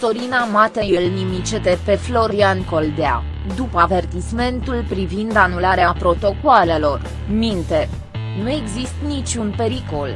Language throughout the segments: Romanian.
Sorina Matei îl nimicete pe Florian Coldea, după avertismentul privind anularea protocoalelor, minte. Nu există niciun pericol.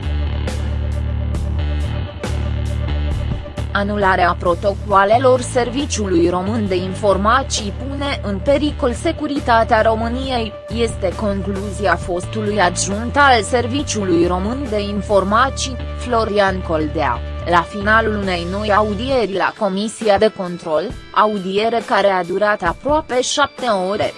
Anularea protocoalelor Serviciului Român de Informații pune în pericol securitatea României, este concluzia fostului adjunct al Serviciului Român de Informații, Florian Coldea, la finalul unei noi audieri la Comisia de Control, audiere care a durat aproape șapte ore.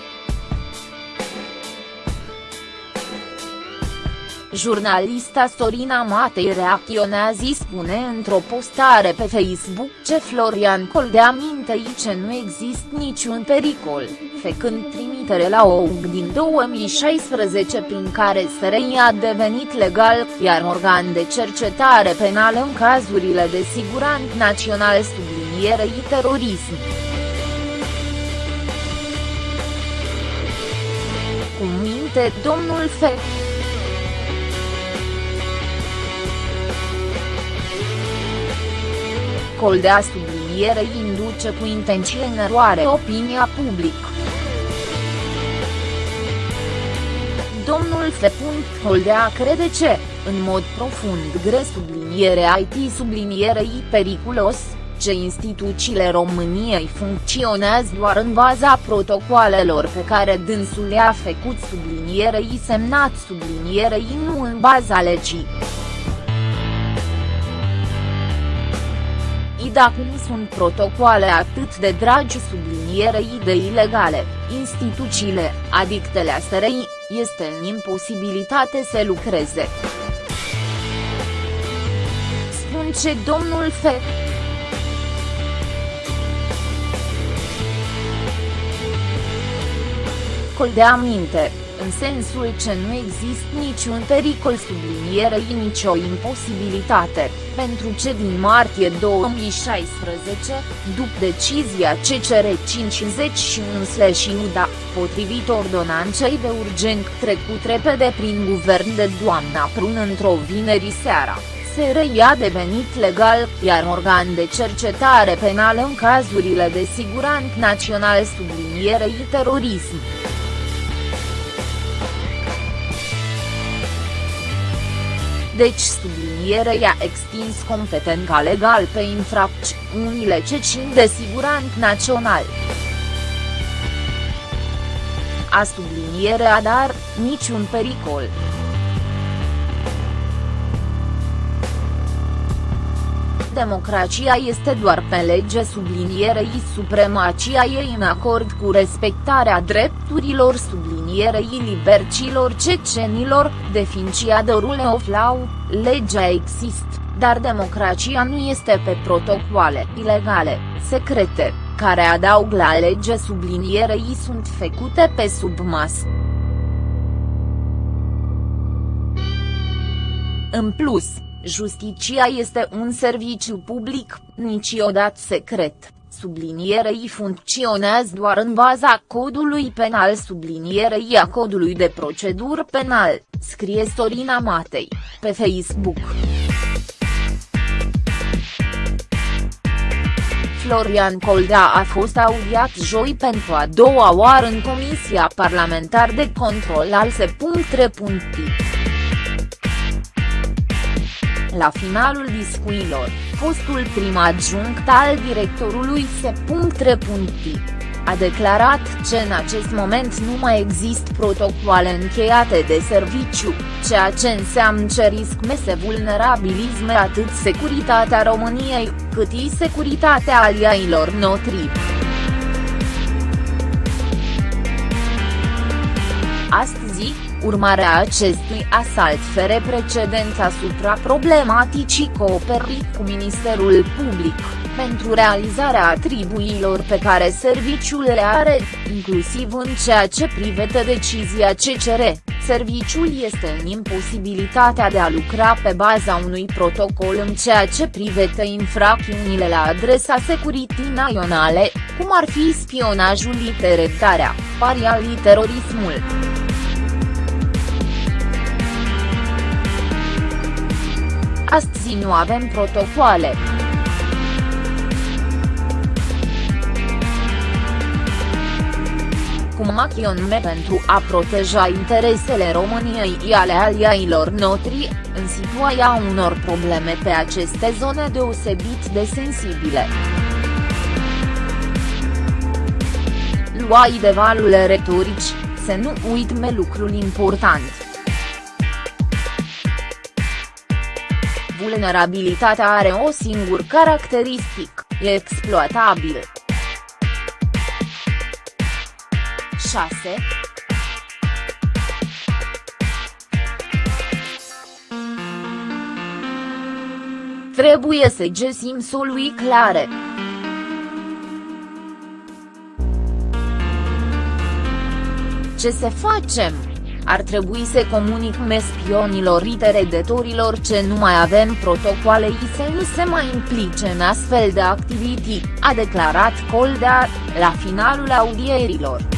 Jurnalista Sorina Matei reacționează spune într-o postare pe Facebook ce Florian Coldea minte ce nu există niciun pericol, făcând trimitere la o UG din 2016 prin care SRI a devenit legal, iar organ de cercetare penală în cazurile de siguranță național sublinierei terorism. Cum minte domnul Fe. Coldea sublinierei induce cu intenție în eroare opinia publică. Domnul F. Holdea crede ce, în mod profund gre subliniere IT sublinierei periculos, ce instituțiile României funcționează doar în baza protocoalelor pe care dânsul le-a făcut sublinierei semnat sublinierei nu în baza legii. Dacă nu sunt protocoale atât de dragi sublinierei de ilegale, instituțiile, adictele a SRI, este în imposibilitate să lucreze. Spun ce domnul F. Col de aminte în sensul ce nu există niciun pericol sublinierei nicio imposibilitate, pentru ce din martie 2016, după decizia CCR 51/UDA, potrivit ordonanței de urgent trecut repede prin guvern de doamna Prun într-o vineri seara, SRI a devenit legal, iar organ de cercetare penală în cazurile de siguranță național sublinierei terorism. Deci subliniere i-a extins competența legal pe infracțiunile ce țin de siguranță național. A sublinierea dar, niciun pericol. democrația este doar pe lege sublinierei supremacia ei în acord cu respectarea drepturilor sublinierei libercilor cecenilor, definiția de rule of law, legea există, dar democrația nu este pe protocoale ilegale, secrete, care adaug la lege sublinierei sunt făcute pe sub masă. În plus, Justiția este un serviciu public, niciodată secret, sublinierei funcționează doar în baza codului penal sublinierei a codului de procedură penal, scrie Sorina Matei, pe Facebook. Florian Coldea a fost audiat joi pentru a doua oară în Comisia Parlamentar de Control al Se.3. La finalul discuilor, fostul prim adjunct al directorului S.T. A declarat că în acest moment nu mai există protocoale încheiate de serviciu, ceea ce înseamnă că risc mese vulnerabilizme atât securitatea României, cât și securitatea aliailor noștri. Astăzi, Urmarea acestui asalt fere precedent asupra problematicii cooperării cu Ministerul Public, pentru realizarea atribuiilor pe care serviciul le are, inclusiv în ceea ce privește decizia CCR, serviciul este în imposibilitatea de a lucra pe baza unui protocol în ceea ce privește infracțiunile la adresa securității naționale, cum ar fi spionajul literetarea, parialii terorismul. astăzi nu avem protocoale. Cum acționăm pentru a proteja interesele României și ale aliailor noștri, în situația unor probleme pe aceste zone deosebit de sensibile. Luați de valul retorici, să nu uitme lucrul important. Vulnerabilitatea are o singur caracteristic, e exploatabil. 6. Trebuie să găsim soluții clare. Ce să facem? Ar trebui să comunicăm spionilor redetorilor ce nu mai avem protocoale și să nu se mai implice în astfel de activități, a declarat Coldea, la finalul audierilor.